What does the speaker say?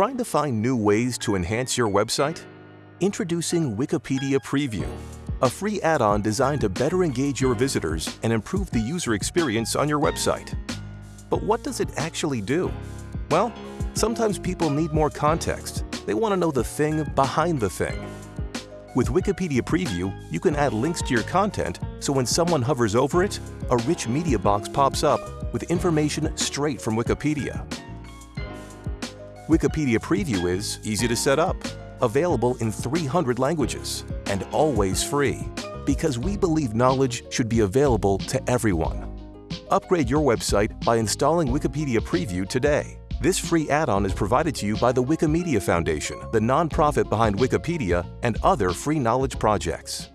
Trying to find new ways to enhance your website? Introducing Wikipedia Preview, a free add-on designed to better engage your visitors and improve the user experience on your website. But what does it actually do? Well, sometimes people need more context. They want to know the thing behind the thing. With Wikipedia Preview, you can add links to your content so when someone hovers over it, a rich media box pops up with information straight from Wikipedia. Wikipedia Preview is easy to set up, available in 300 languages, and always free, because we believe knowledge should be available to everyone. Upgrade your website by installing Wikipedia Preview today. This free add-on is provided to you by the Wikimedia Foundation, the nonprofit behind Wikipedia and other free knowledge projects.